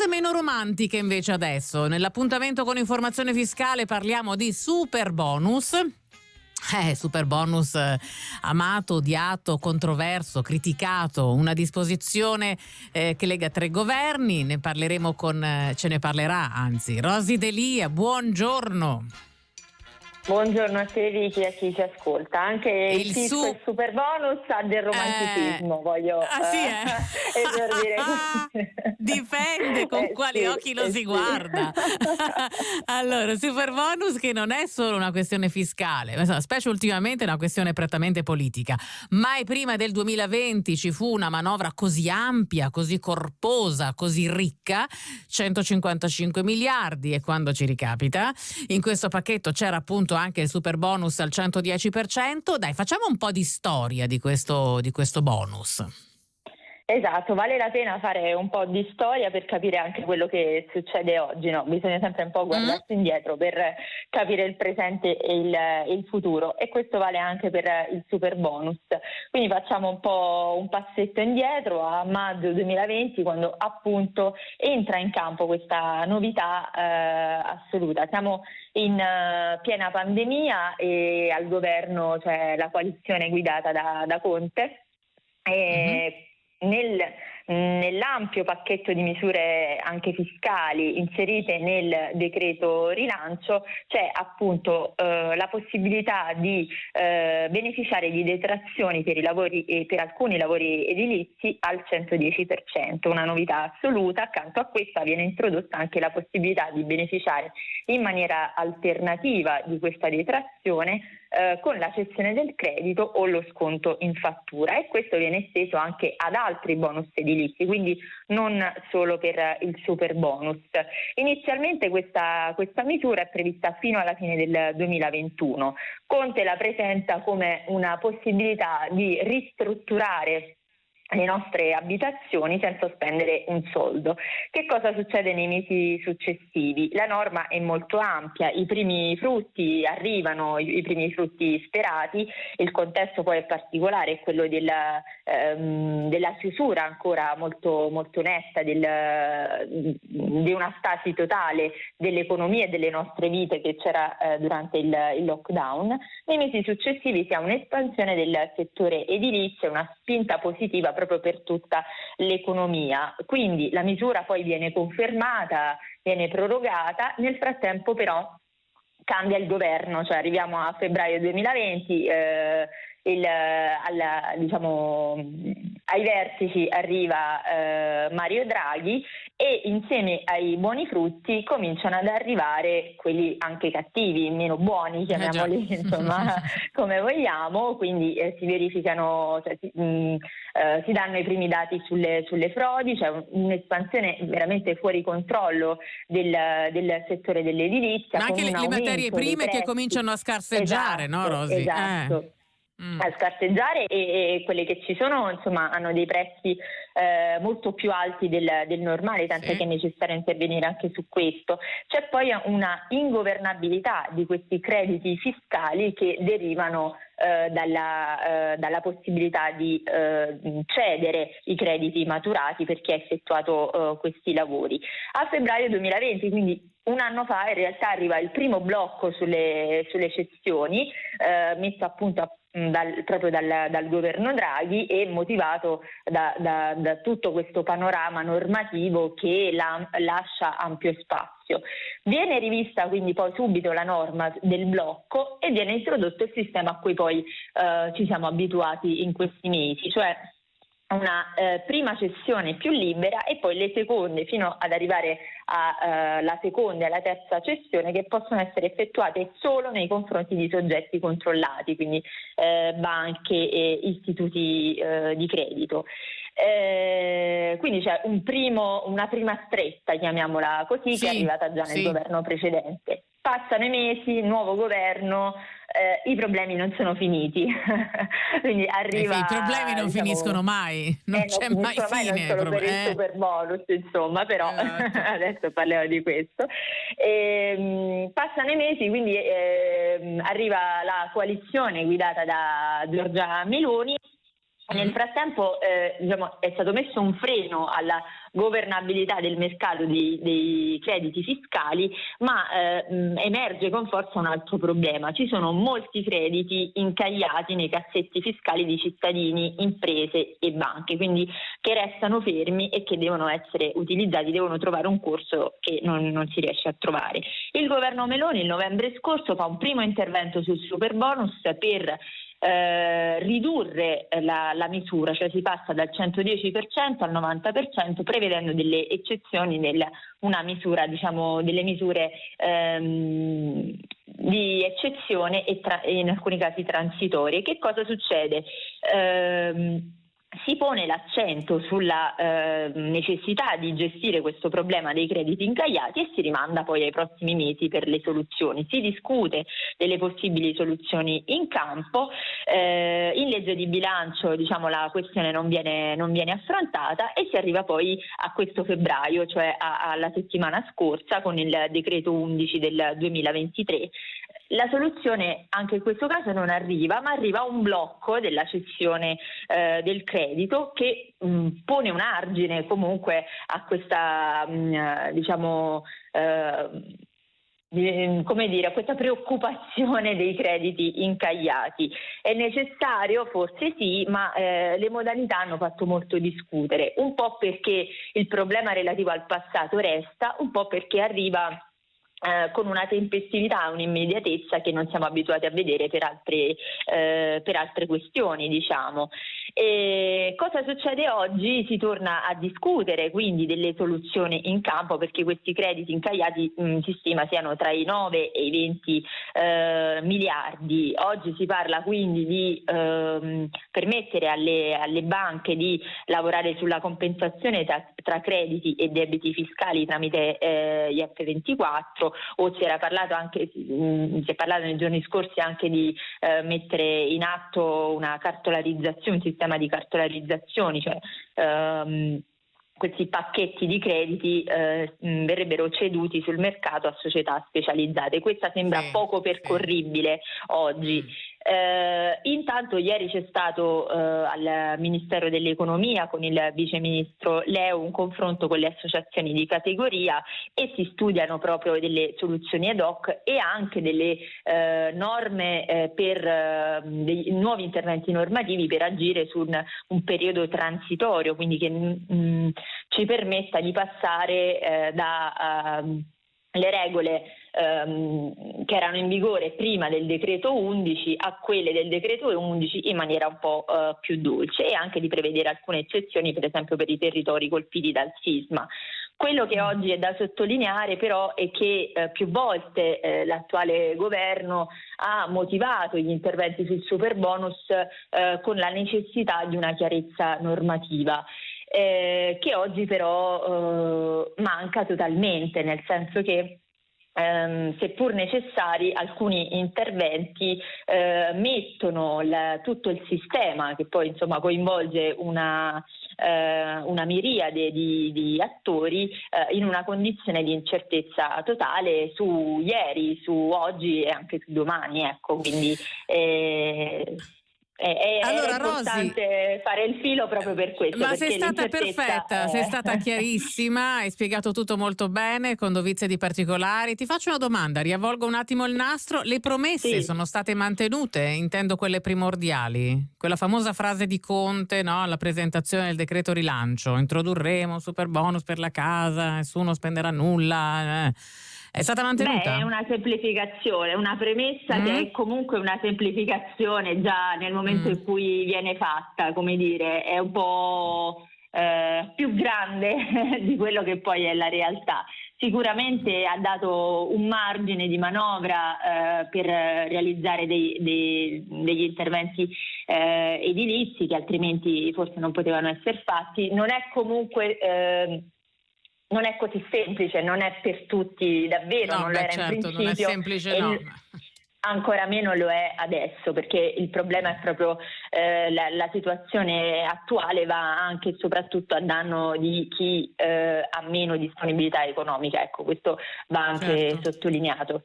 cose meno romantiche invece adesso. Nell'appuntamento con informazione fiscale parliamo di super bonus. Eh, super bonus eh, amato, odiato, controverso, criticato, una disposizione eh, che lega tre governi, ne parleremo con, eh, ce ne parlerà anzi, Rosi Delia, buongiorno. Buongiorno a te Vicky e a chi ci ascolta. Anche il, il su... il super bonus ha del romanticismo, eh... voglio ah, sì, eh? esordire Dipende con eh, quali sì, occhi lo si sì. guarda. allora, super bonus che non è solo una questione fiscale, specie ultimamente è una questione prettamente politica. Mai prima del 2020 ci fu una manovra così ampia, così corposa, così ricca, 155 miliardi e quando ci ricapita. In questo pacchetto c'era appunto appunto anche il super bonus al 110%. Dai, facciamo un po' di storia di questo, di questo bonus. Esatto, vale la pena fare un po' di storia per capire anche quello che succede oggi, no? bisogna sempre un po' guardarsi mm. indietro per capire il presente e il, il, futuro e questo vale anche per il super bonus. Quindi facciamo un po' un passetto indietro a maggio 2020 quando appunto entra in campo questa novità eh, assoluta. Siamo in uh, piena pandemia e al governo c'è la coalizione guidata da, da Conte. E mm-hmm nel, nell'ampio pacchetto di misure anche fiscali inserite nel decreto rilancio c'è appunto eh, la possibilità di eh, beneficiare di detrazioni per, lavori, per alcuni lavori edilizi al 110%, una novità assoluta. Accanto a questa viene introdotta anche la possibilità di beneficiare in maniera alternativa di questa detrazione eh, con la cessione del credito o lo sconto in fattura e questo viene esteso anche ad altri bonus edilizi, quindi non solo per il super bonus. Inizialmente questa, questa misura è prevista fino alla fine del 2021. Conte la presenta come una possibilità di ristrutturare le nostre abitazioni senza spendere un soldo. Che cosa succede nei mesi successivi? La norma è molto ampia, i primi frutti arrivano, i primi frutti sperati, il contesto poi è particolare, è quello della, ehm, della chiusura ancora molto, molto netta, del, di una stasi totale dell'economia e delle nostre vite che c'era eh, durante il, il lockdown. Nei mesi successivi si ha un'espansione del settore edilizio, una spinta positiva proprio per tutta l'economia. Quindi la misura poi viene confermata, viene prorogata, nel frattempo però cambia il governo, cioè arriviamo a febbraio 2020, eh, il, alla, diciamo, ai vertici arriva eh, Mario Draghi e insieme ai buoni frutti cominciano ad arrivare quelli anche cattivi, meno buoni, eh, chiamiamoli eh insomma come vogliamo, quindi eh, si verificano, cioè, si, mh, mm, eh, si, danno i primi dati sulle, sulle frodi, c'è cioè un'espansione veramente fuori controllo del, del settore dell'edilizia. Ma anche le, le materie prime che cominciano a scarseggiare, esatto, no Rosi? Esatto. Eh mm. a scarseggiare e, e, quelle che ci sono insomma hanno dei prezzi eh, molto più alti del, del normale, tant'è sì. che è necessario intervenire anche su questo. C'è poi una ingovernabilità di questi crediti fiscali che derivano eh, dalla, eh, dalla, possibilità di eh, cedere i crediti maturati per chi ha effettuato eh, questi lavori. A febbraio 2020, quindi un anno fa, in realtà arriva il primo blocco sulle, sulle cessioni, eh, messo appunto a dal, proprio dal, dal, governo Draghi e motivato da, da, da, tutto questo panorama normativo che la, lascia ampio spazio. Viene rivista quindi poi subito la norma del blocco e viene introdotto il sistema a cui poi eh, ci siamo abituati in questi mesi, cioè una eh, prima cessione più libera e poi le seconde fino ad arrivare alla eh, seconda e alla terza cessione che possono essere effettuate solo nei confronti di soggetti controllati, quindi eh, banche e istituti eh, di credito. Eh, quindi c'è un primo, una prima stretta, chiamiamola così, sì, che è arrivata già nel sì. governo precedente. Passano i mesi, nuovo governo, eh, i problemi non sono finiti. Quindi arriva, I problemi non diciamo, finiscono mai, non eh, c'è non mai fine. Mai, non per il eh. super bonus, insomma, però esatto. adesso parliamo di questo. E, ehm, passano i mesi, quindi eh, arriva la coalizione guidata da Giorgia Meloni nel mm. frattempo eh, diciamo, è stato messo un freno alla governabilità del mercato dei, dei crediti fiscali, ma eh, emerge con forza un altro problema. Ci sono molti crediti incagliati nei cassetti fiscali di cittadini, imprese e banche, quindi che restano fermi e che devono essere utilizzati, devono trovare un corso che non, non si riesce a trovare. Il governo Meloni il novembre scorso fa un primo intervento sul super bonus per eh, ridurre la, la, misura, cioè si passa dal 110% al 90% prevedendo delle eccezioni nel, una misura, diciamo, delle misure ehm, di eccezione e, tra, in alcuni casi transitorie. Che cosa succede? Eh, si pone l'accento sulla eh, necessità di gestire questo problema dei crediti incagliati e si rimanda poi ai prossimi mesi per le soluzioni. Si discute delle possibili soluzioni in campo, eh, in legge di bilancio diciamo, la questione non viene, non viene, affrontata e si arriva poi a questo febbraio, cioè a, alla settimana scorsa con il decreto 11 del 2023 la soluzione anche in questo caso non arriva, ma arriva un blocco della cessione eh, del credito che mh, pone un argine comunque a questa, mh, diciamo, eh, come dire, a questa preoccupazione dei crediti incagliati. È necessario? Forse sì, ma eh, le modalità hanno fatto molto discutere, un po' perché il problema relativo al passato resta, un po' perché arriva eh, con una tempestività un'immediatezza che non siamo abituati a vedere per altre, eh, per altre questioni. Diciamo. E cosa succede oggi? Si torna a discutere quindi delle soluzioni in campo perché questi crediti incagliati mh, mm, si stima siano tra i 9 e i 20 eh, miliardi. Oggi si parla quindi di ehm, permettere alle, alle, banche di lavorare sulla compensazione tra, tra crediti e debiti fiscali tramite eh, gli F24 o si era parlato anche, mm, si è parlato nei giorni scorsi anche di eh, mettere in atto una cartolarizzazione, un sistema di cartolarizzazioni, cioè ehm, questi pacchetti di crediti eh, mm, verrebbero ceduti sul mercato a società specializzate. Questa sembra sì, poco percorribile sì. oggi. Mm. Eh, intanto ieri c'è stato eh, al Ministero dell'Economia con il Vice Ministro Leo un confronto con le associazioni di categoria e si studiano proprio delle soluzioni ad hoc e anche delle eh, norme eh, per eh, dei nuovi interventi normativi per agire su un, un periodo transitorio, quindi che mh, mm, ci permetta di passare eh, da uh, le regole ehm, che erano in vigore prima del decreto 11 a quelle del decreto 11 in maniera un po' eh, più dolce e anche di prevedere alcune eccezioni per esempio per i territori colpiti dal sisma. Quello che oggi è da sottolineare però è che eh, più volte eh, l'attuale governo ha motivato gli interventi sul super bonus eh, con la necessità di una chiarezza normativa. Eh, che oggi però eh, manca totalmente, nel senso che ehm, seppur necessari, alcuni interventi eh, mettono la, tutto il sistema che poi insomma, coinvolge una, eh, una miriade di, di attori eh, in una condizione di incertezza totale su ieri, su oggi e anche su domani. Ecco, quindi, eh, è, allora, importante Rosy, fare il filo proprio per questo. Ma sei stata perfetta, è... sei stata chiarissima, hai spiegato tutto molto bene, con dovizie di particolari. Ti faccio una domanda, riavvolgo un attimo il nastro. Le promesse sì. sono state mantenute, intendo quelle primordiali? Quella famosa frase di Conte no? alla presentazione del decreto rilancio, introdurremo un super bonus per la casa, nessuno spenderà nulla. Eh. È stata mantenuta? Beh, è una semplificazione, una premessa mm. che è comunque una semplificazione già nel momento mm. in cui viene fatta, come dire, è un po' eh, più grande di quello che poi è la realtà. Sicuramente ha dato un margine di manovra eh, per realizzare dei, dei, degli interventi eh, edilizi che altrimenti forse non potevano essere fatti. Non è comunque eh, non è così semplice, non è per tutti davvero, no, non beh, lo era certo, in principio. Non è semplice, no. Ancora meno lo è adesso perché il problema è proprio eh, la, la, situazione attuale va anche e soprattutto a danno di chi eh, ha meno disponibilità economica, ecco questo va anche certo. sottolineato.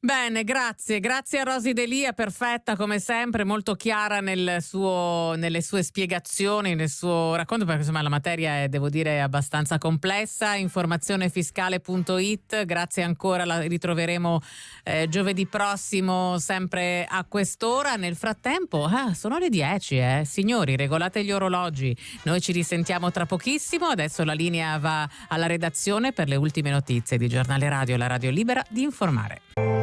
Bene, grazie, grazie a Rosy Delia, perfetta come sempre, molto chiara nel suo, nelle sue spiegazioni, nel suo racconto, perché insomma la materia è, devo dire, abbastanza complessa. Informazionefiscale.it, grazie ancora, la ritroveremo eh, giovedì prossimo, sempre a quest'ora. Nel frattempo, ah, sono le 10, eh. signori, regolate gli orologi. Noi ci risentiamo tra pochissimo, adesso la linea va alla redazione per le ultime notizie di Giornale Radio la Radio Libera di informare.